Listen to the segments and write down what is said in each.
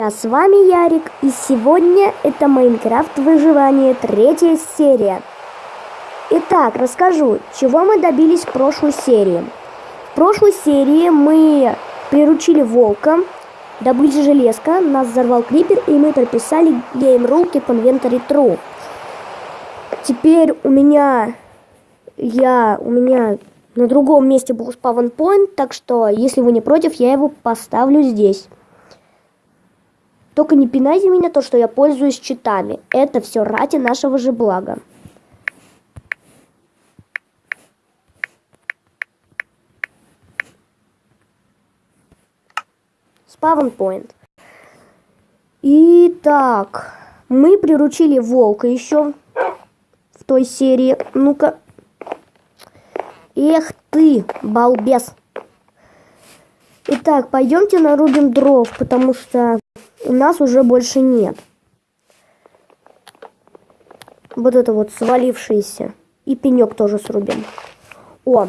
А с вами Ярик, и сегодня это Майнкрафт Выживание, третья серия. Итак, расскажу, чего мы добились в прошлой серии. В прошлой серии мы приручили волка, добыли железка, нас взорвал крипер, и мы прописали Rule Keep Inventory True. Теперь у меня, я, у меня на другом месте был спавн point, так что, если вы не против, я его поставлю здесь. Только не пинайте меня то, что я пользуюсь читами. Это все ради нашего же блага. Спавн point. Итак, мы приручили волка еще в той серии. Ну-ка. Эх ты, балбес. Итак, пойдемте нарубим дров, потому что у нас уже больше нет. Вот это вот свалившиеся. И пенек тоже срубим. О!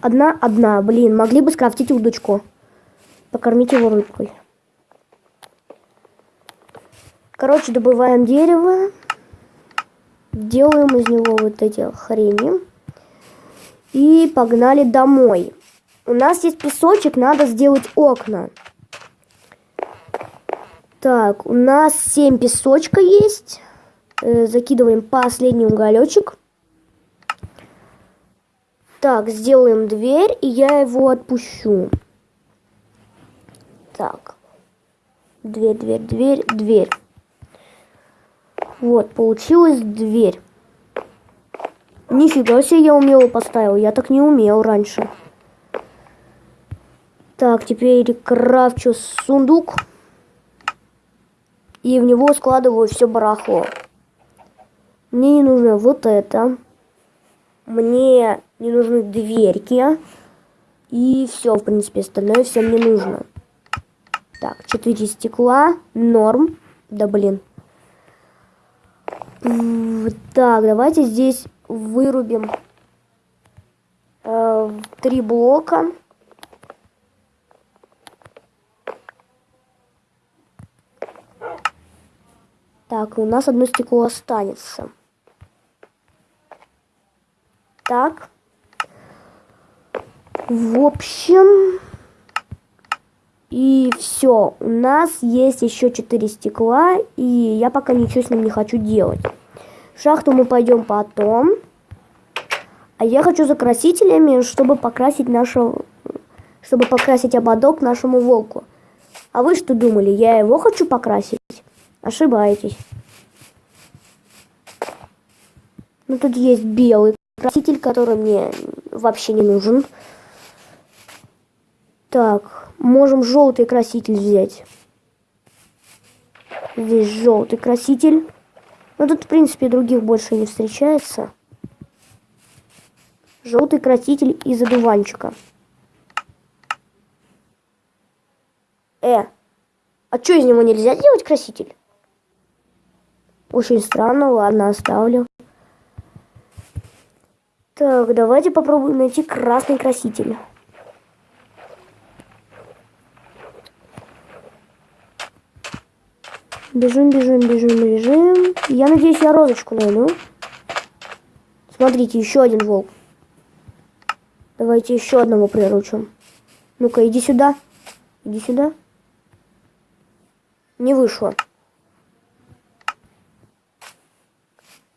Одна, одна. Блин, могли бы скрафтить удочку. Покормить его рыбкой. Короче, добываем дерево. Делаем из него вот эти хрени. И погнали домой. У нас есть песочек, надо сделать окна. Так, у нас 7 песочка есть. Э, закидываем последний уголечек. Так, сделаем дверь, и я его отпущу. Так. Дверь, дверь, дверь, дверь. Вот, получилась дверь. Нифига себе я умело поставил, я так не умел раньше. Так, теперь крафчу сундук. И в него складываю все барахло. Мне не нужно вот это. Мне не нужны дверки. И все, в принципе, остальное все мне нужно. Так, 4 стекла. Норм. Да блин. Так, давайте здесь вырубим э, три блока. Так, у нас одно стекло останется. Так. В общем... И все, у нас есть еще 4 стекла, и я пока ничего с ним не хочу делать. В шахту мы пойдем потом. А я хочу за красителями, чтобы покрасить нашего, чтобы покрасить ободок нашему волку. А вы что думали, я его хочу покрасить? Ошибаетесь. Ну, тут есть белый краситель, который мне вообще не нужен. Так, можем желтый краситель взять. Здесь желтый краситель. Но тут, в принципе, других больше не встречается. Желтый краситель из одуванчика. Э, а что из него нельзя делать краситель? Очень странно, ладно, оставлю. Так, давайте попробуем найти красный краситель. Бежим, бежим, бежим, бежим. Я надеюсь, я розочку найду. Смотрите, еще один волк. Давайте еще одного приручим. Ну-ка, иди сюда. Иди сюда. Не вышло.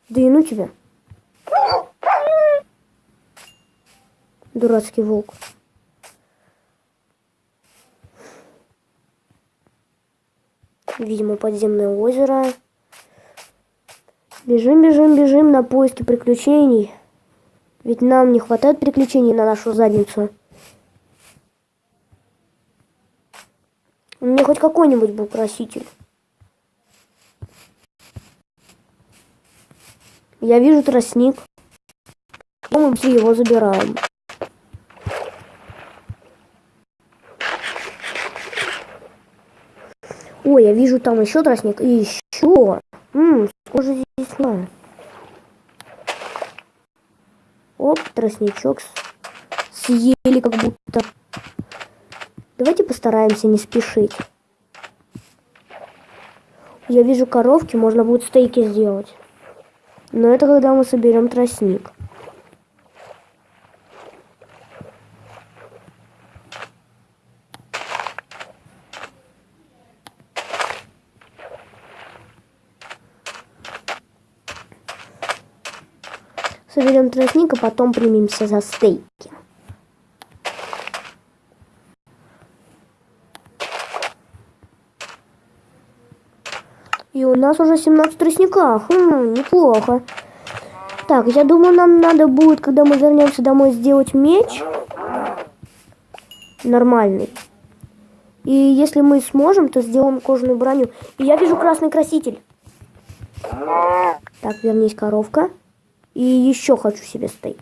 Да и ну тебя. Дурацкий волк. Видимо, подземное озеро. Бежим, бежим, бежим на поиски приключений. Ведь нам не хватает приключений на нашу задницу. Меня хоть какой-нибудь был краситель. Я вижу тростник. Мы все его забираем. Ой, я вижу там еще тростник. И еще. Ммм, сколько здесь надо. Оп, тростничок съели как будто. Давайте постараемся не спешить. Я вижу коровки, можно будет стейки сделать. Но это когда мы соберем тростник. Соберем тростник, а потом примемся за стейки. Нас уже 17 тростника. Хм, неплохо. Так, я думаю, нам надо будет, когда мы вернемся домой, сделать меч. Нормальный. И если мы сможем, то сделаем кожаную броню. И я вижу красный краситель. Так, вернись, коровка. И еще хочу себе стейк.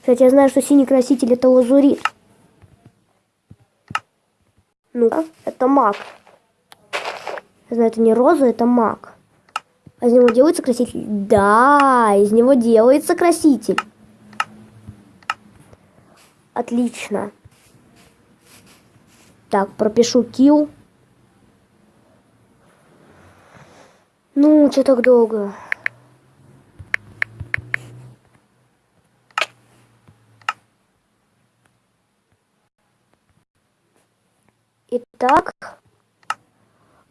Кстати, я знаю, что синий краситель это лазурит. Ну, это маг. Я знаю, это не роза, это маг. А из него делается краситель? Да, из него делается краситель. Отлично. Так, пропишу килл. Ну, что так долго? Итак,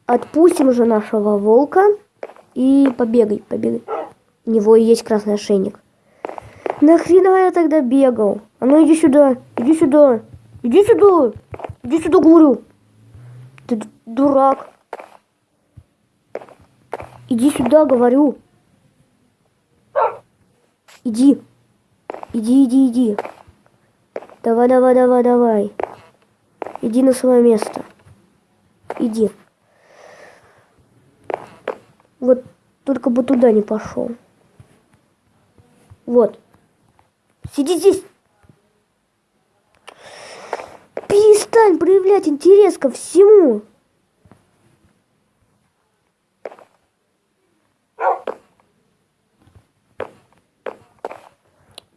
отпустим уже нашего волка и побегай, побегай. У него есть красный ошейник. Нахрена я тогда бегал? А ну иди сюда, иди сюда, иди сюда, иди сюда, говорю. Ты дурак. Иди сюда, говорю. Иди. Иди, иди, иди. Давай, давай, давай, давай. Иди на свое место. Иди. Вот только бы туда не пошел. Вот. Сиди здесь. Перестань проявлять интерес ко всему.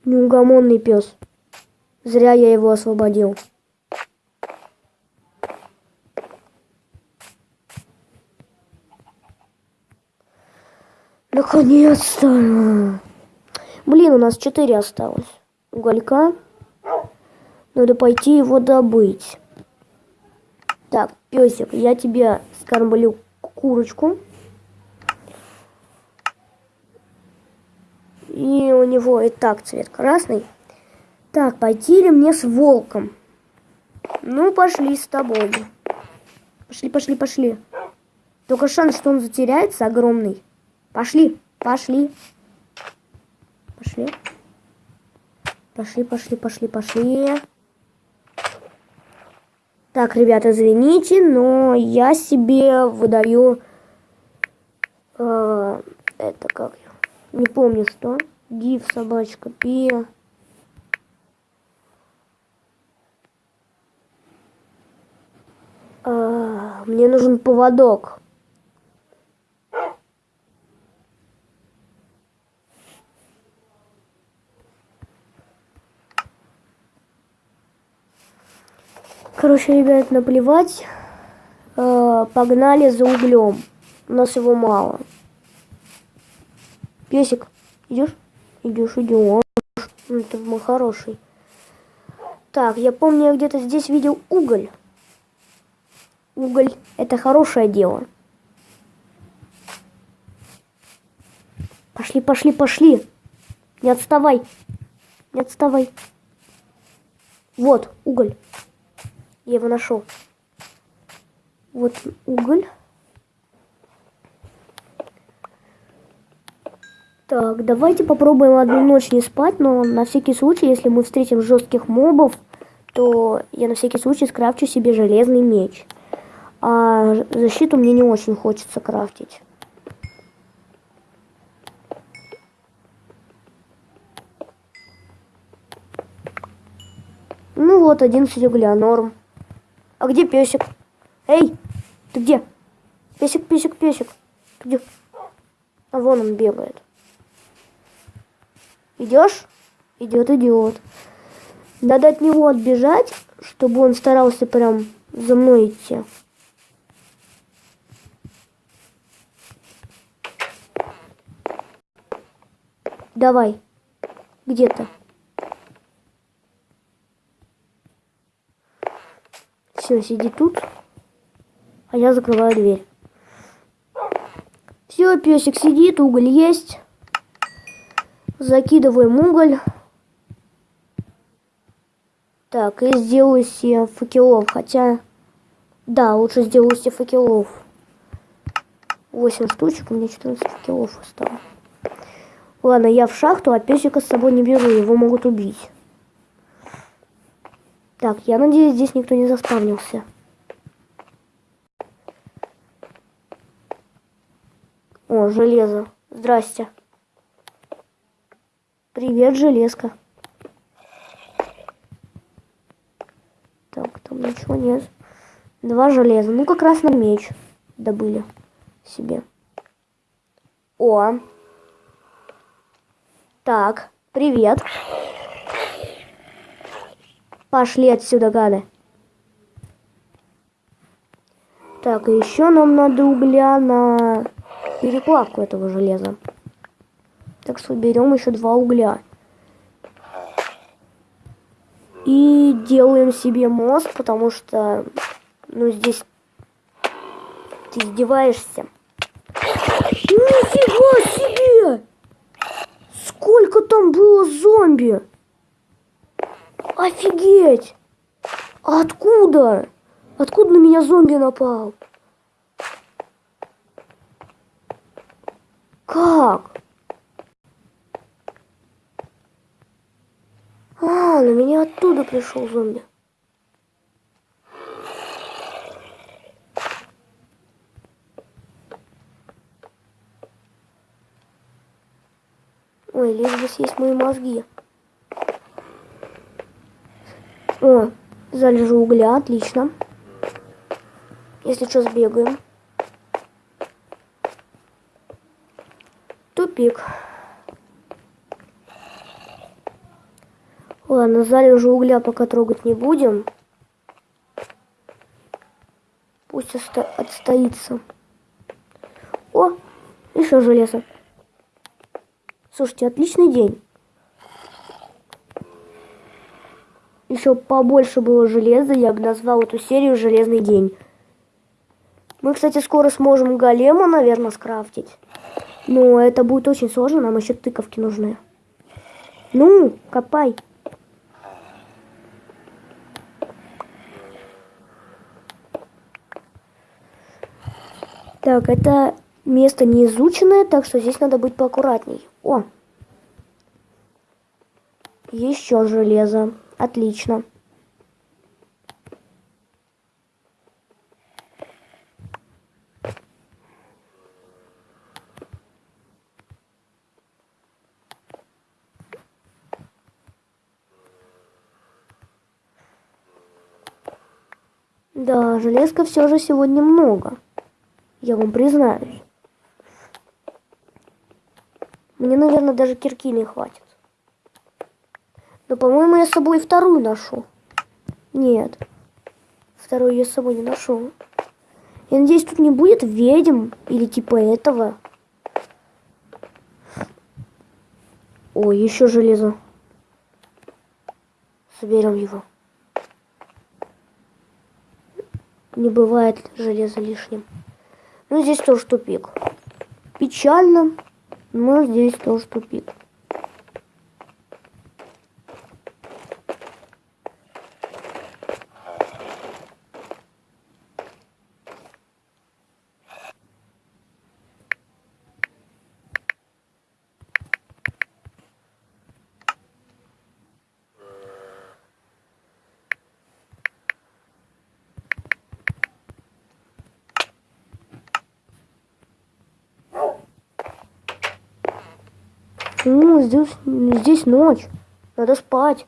Неугомонный пес. Зря я его освободил. Наконец-то! Блин, у нас четыре осталось. Уголька. Надо пойти его добыть. Так, песик, я тебе скормлю курочку. И у него и так цвет красный. Так, пойти ли мне с волком? Ну, пошли с тобой. Пошли, пошли, пошли. Только шанс, что он затеряется, огромный. Пошли, пошли. Пошли. Пошли, пошли, пошли, пошли. Так, ребята, извините, но я себе выдаю... Э, это как... Не помню что. Гиф, собачка, пи. Э, мне нужен поводок. Короче, ребят, наплевать. Э, погнали за углем. У нас его мало. Песик, идешь? Идешь, идешь. Ну, ты мой хороший. Так, я помню, я где-то здесь видел уголь. Уголь – это хорошее дело. Пошли, пошли, пошли. Не отставай. Не отставай. Вот, уголь. Я его нашел. Вот уголь. Так, давайте попробуем одну ночь не спать, но на всякий случай, если мы встретим жестких мобов, то я на всякий случай скрафчу себе железный меч. А защиту мне не очень хочется крафтить. Ну вот, 11 угля, норм. А где песик? Эй, ты где? Песик, песик, песик. Ты где? А вон он бегает. Идешь? Идет, идет. Надо от него отбежать, чтобы он старался прям за мной идти. Давай. Где-то. Все, сиди тут. А я закрываю дверь. Все, песик сидит, уголь есть. Закидываем уголь. Так, и сделаю себе факелов. Хотя, да, лучше сделаю себе факелов. 8 штучек, у меня 14 факелов осталось. Ладно, я в шахту, а песика с собой не беру, его могут убить. Так, я надеюсь, здесь никто не заспавнился. О, железо. Здрасте. Привет, железка. Так, там ничего нет. Два железа. Ну, как раз на меч добыли себе. О, так, привет. Пошли отсюда, гады. Так, еще нам надо угля на переплавку этого железа. Так что берем еще два угля. И делаем себе мост, потому что, ну, здесь ты издеваешься. Нифига себе! Сколько там было зомби? Офигеть! Откуда? Откуда на меня зомби напал? Как? А, на меня оттуда пришел зомби. Ой, лишь бы съесть мои мозги. О, залежу угля, отлично. Если что, сбегаем. Тупик. Ладно, залежу угля пока трогать не будем. Пусть отстоится. О, еще железо. Слушайте, отличный день. Еще побольше было железа, я бы назвал эту серию «Железный день». Мы, кстати, скоро сможем голема, наверное, скрафтить. Но это будет очень сложно, нам еще тыковки нужны. Ну, копай. Так, это место не изученное, так что здесь надо быть поаккуратней. О! Еще железо. Отлично. Да, железка все же сегодня много. Я вам признаюсь. Мне, наверное, даже кирки не хватит. Но, по-моему, я с собой вторую ношу. Нет. Вторую я с собой не ношу. Я надеюсь, тут не будет ведьм или типа этого. Ой, еще железо. Соберем его. Не бывает железа лишним. Ну, здесь тоже тупик. Печально, но здесь тоже тупик. Ну, здесь, здесь ночь. Надо спать.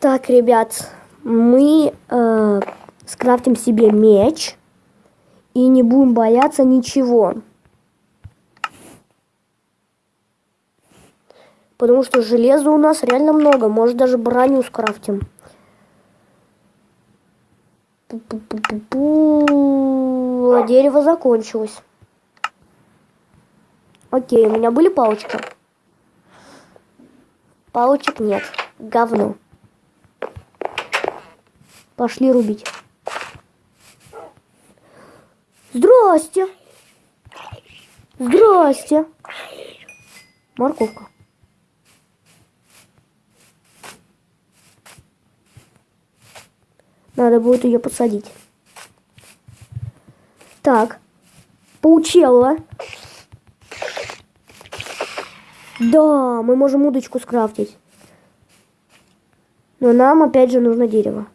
Так, ребят, мы э, скрафтим себе меч и не будем бояться ничего. Потому что железа у нас реально много. Может даже броню скрафтим. Пу-пу-пу-пу-пу. А дерево закончилось. Окей, у меня были палочки? Палочек нет. Говно. Пошли рубить. Здрасте. Здрасте. Морковка. Надо будет ее посадить. Так. Паучелла. Да, мы можем удочку скрафтить. Но нам опять же нужно дерево.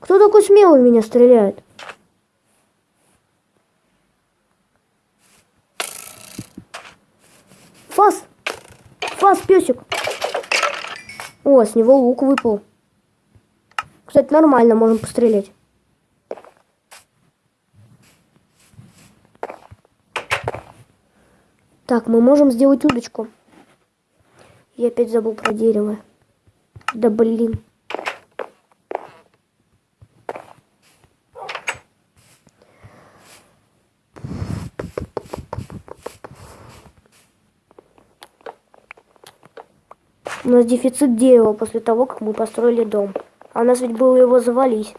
Кто такой смелый меня стреляет? Фас! Фас, песик! О, с него лук выпал. Кстати, нормально, можем пострелять. Так, мы можем сделать удочку. Я опять забыл про дерево. Да блин. У нас дефицит дерева после того, как мы построили дом. А у нас ведь было его завалить.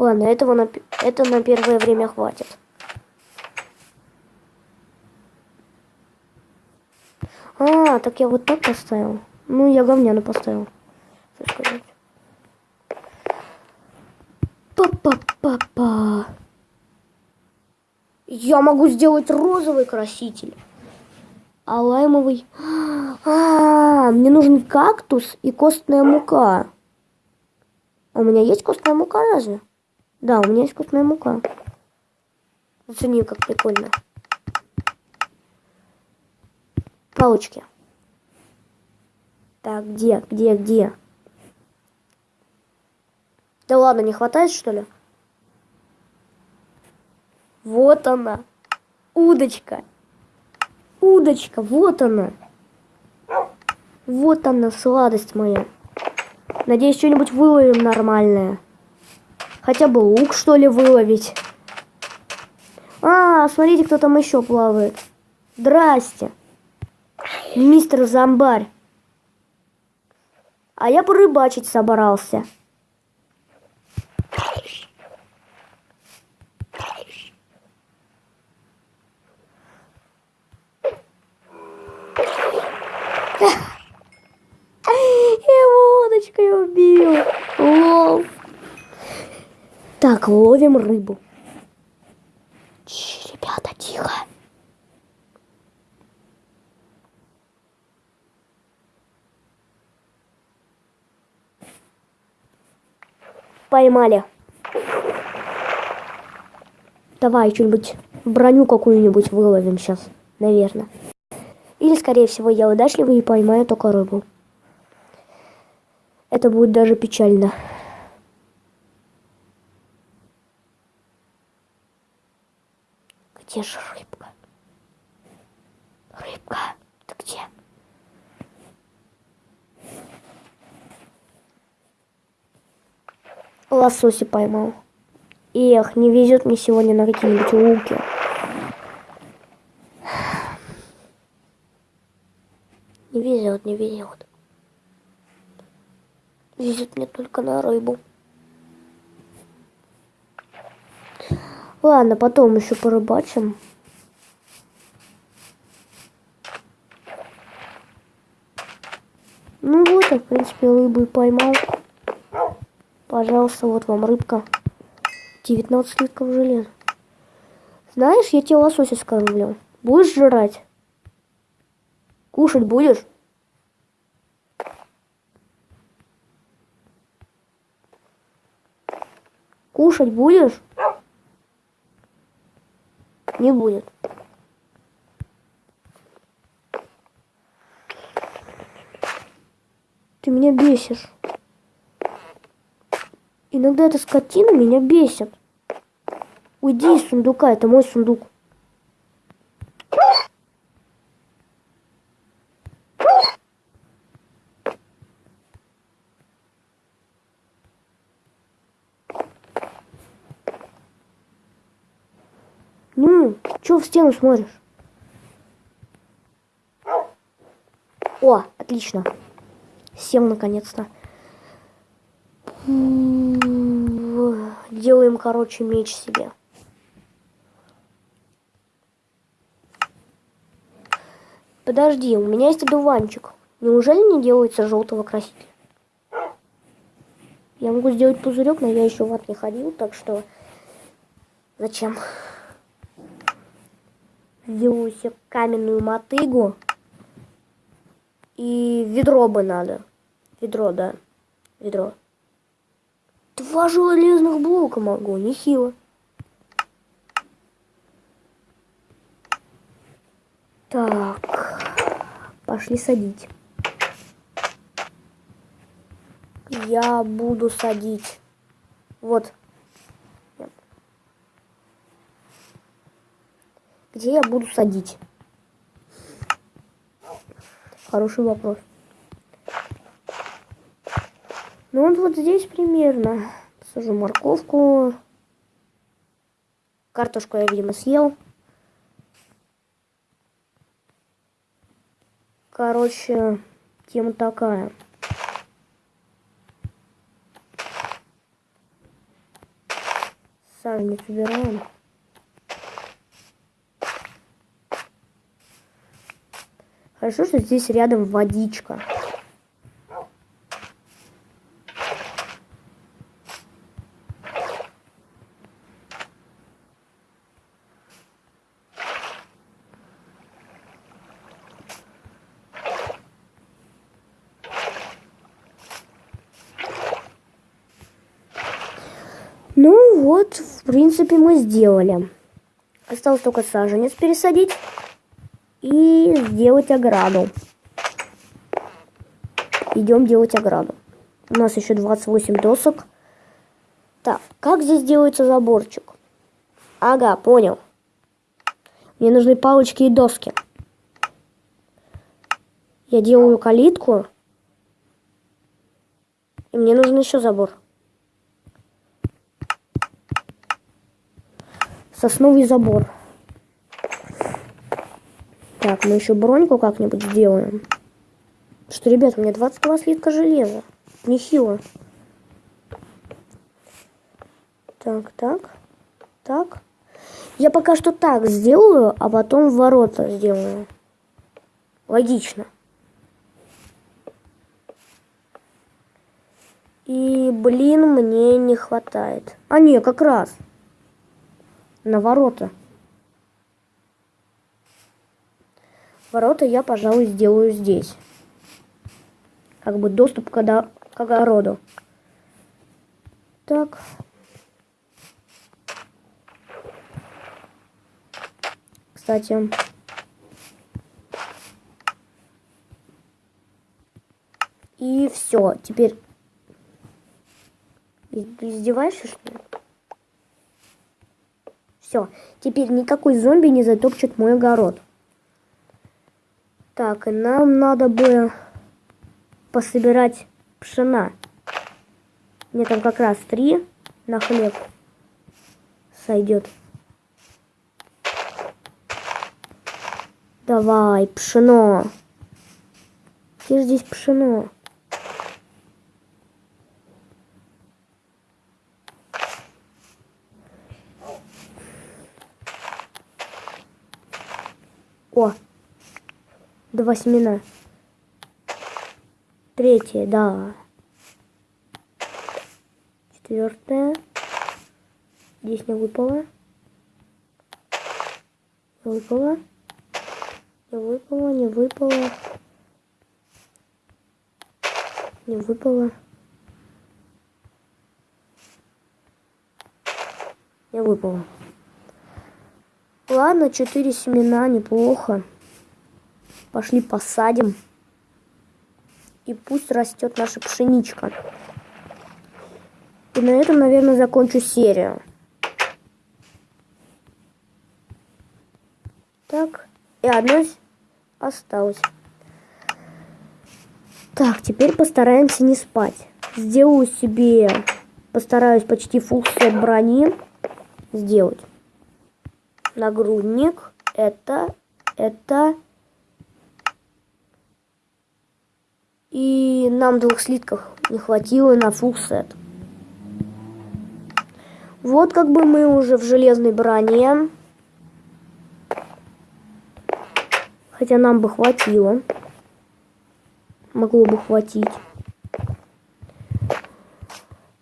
Ладно, этого на, это на первое время хватит. А, так я вот так поставил. Ну, я говняно поставил. Па-па-па-па. Я могу сделать розовый краситель. А лаймовый... А, мне нужен кактус и костная мука. У меня есть костная мука разве? Да, у меня есть вкусная мука. Оцени, как прикольно. Палочки. Так, где, где, где? Да ладно, не хватает, что ли? Вот она. Удочка. Удочка, вот она. Вот она, сладость моя. Надеюсь, что-нибудь выловим нормальное. Хотя бы лук, что ли, выловить. А, смотрите, кто там еще плавает. Здрасте. Мистер Зомбарь. А я порыбачить собрался. Я водочкой убил. Лол. Так, ловим рыбу. Ч, ребята, тихо. Поймали. Давай что-нибудь, броню какую-нибудь выловим сейчас, наверное. Или, скорее всего, я удачливый и поймаю только рыбу. Это будет даже печально. Где же рыбка? Рыбка, ты где? Лосося поймал. Эх, не везет мне сегодня на какие-нибудь луки. Не везет, не везет. Везет мне только на рыбу. Ладно, потом еще порыбачим. Ну вот, я, в принципе, рыбу и поймал. Пожалуйста, вот вам рыбка. 19 слитков железа. Знаешь, я тебе лосося скормлю. Будешь жрать? Кушать будешь? Кушать будешь? Не будет. Ты меня бесишь. Иногда эта скотина меня бесит. Уйди из сундука, это мой сундук. Ну, чё в стену смотришь? О, отлично. Сел наконец-то. Делаем, короче, меч себе. Подожди, у меня есть одуванчик. Неужели не делается желтого красителя? Я могу сделать пузырек, но я еще в ад не ходил, так что зачем? Сделаю себе каменную мотыгу. И ведро бы надо. Ведро, да. Ведро. Два железных блока могу, нехило. Так, пошли садить. Я буду садить. Вот. Где я буду садить? Хороший вопрос. Ну вот вот здесь примерно. Сажу морковку. Картошку я, видимо, съел. Короче, тема такая. Саженец убираем. Хорошо, что здесь рядом водичка. Ну вот, в принципе, мы сделали. Осталось только саженец пересадить и сделать ограду. Идем делать ограду. У нас еще 28 досок. Так, как здесь делается заборчик? Ага, понял. Мне нужны палочки и доски. Я делаю калитку. И мне нужен еще забор. Сосновый забор. Так, мы еще броньку как-нибудь сделаем. Что, ребят, у меня 22 слитка железа. Нехило. Так, так, так. Я пока что так сделаю, а потом ворота сделаю. Логично. И, блин, мне не хватает. А, не, как раз. На ворота. Ворота я, пожалуй, сделаю здесь. Как бы доступ к, к огороду. Так. Кстати. И все. Теперь... издеваешься, что ли? Все. Теперь никакой зомби не затопчет мой огород. Так, нам надо бы пособирать пшена. Мне там как раз три на хлеб сойдет. Давай, пшено. Где здесь пшено? О, Два семена. Третье, да. Четвертое. Здесь не выпало. Не выпало. Не выпало, не выпало. Не выпало. Не выпало. Ладно, четыре семена, неплохо. Пошли посадим. И пусть растет наша пшеничка. И на этом, наверное, закончу серию. Так, и одно осталось. Так, теперь постараемся не спать. Сделаю себе, постараюсь почти фул брони сделать. Нагрудник, это, это. И нам двух слитков не хватило на фул сет. Вот как бы мы уже в железной броне. Хотя нам бы хватило. Могло бы хватить.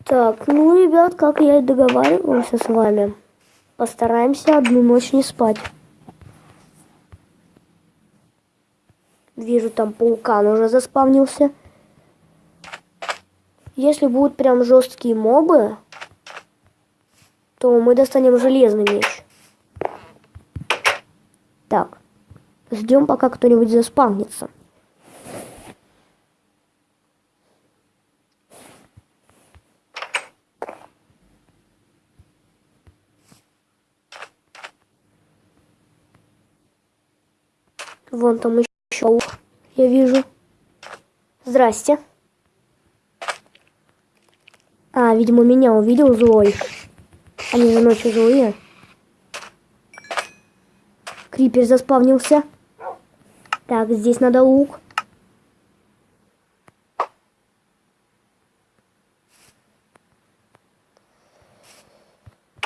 Так, ну, ребят, как я и договаривался с вами, постараемся одну ночь не спать. Вижу, там паукан уже заспавнился. Если будут прям жесткие мобы, то мы достанем железный меч. Так. Ждем, пока кто-нибудь заспавнится. Вон там еще я вижу. Здрасте. А, видимо, меня увидел злой. Они же ночью злые. Крипер заспавнился. Так, здесь надо лук.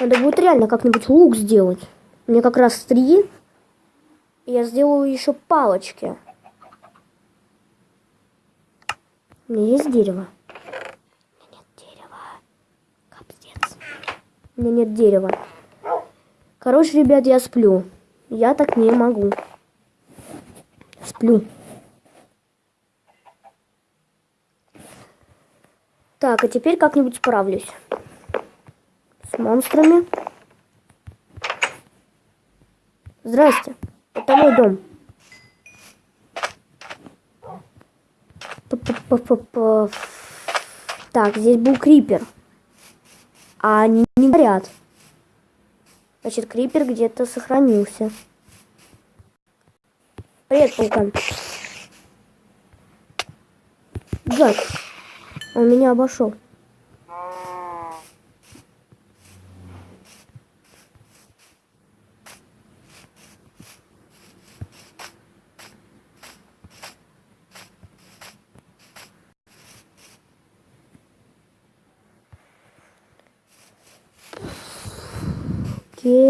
Надо будет реально как-нибудь лук сделать. Мне как раз три. Я сделаю еще палочки. У меня есть дерево. У меня нет дерева. Капец. У меня нет дерева. Короче, ребят, я сплю. Я так не могу сплю. Так, а теперь как-нибудь справлюсь. С монстрами. Здрасте. Это мой дом. Так, здесь был крипер. А они не горят. Значит, крипер где-то сохранился. Привет, паукан. Джек. Он меня обошел.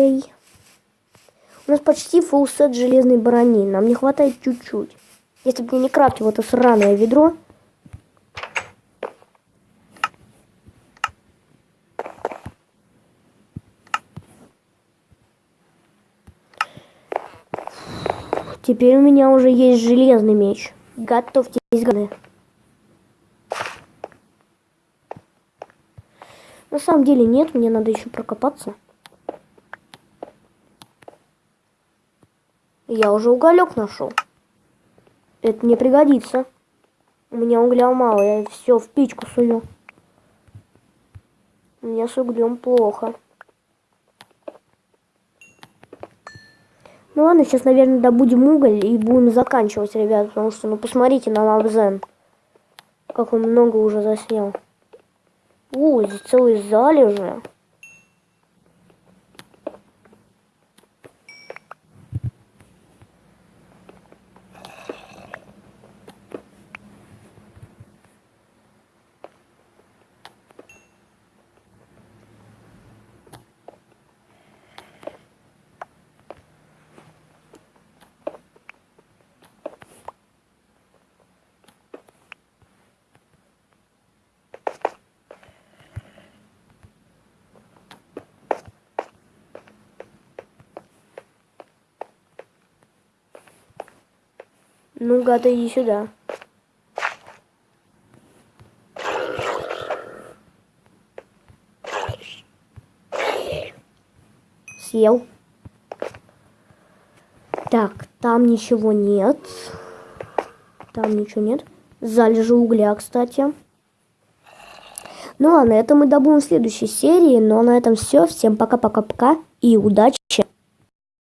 Окей. У нас почти фулл сет железной брони. Нам не хватает чуть-чуть. Если бы мне не крафтил это сраное ведро. Теперь у меня уже есть железный меч. Готовьтесь, гады. На самом деле нет, мне надо еще прокопаться. Я уже уголек нашел. Это не пригодится. У меня угля мало, я все в печку сую. У меня с углем плохо. Ну ладно, сейчас, наверное, добудем уголь и будем заканчивать, ребят, потому что, ну, посмотрите на Лабзен. Как он много уже заснял. О, здесь целые залежи. Ну, гада, иди сюда. Съел. Так, там ничего нет. Там ничего нет. Залежи угля, кстати. Ну а на этом мы добудем в следующей серии. А на этом все. Всем пока-пока-пока и удачи!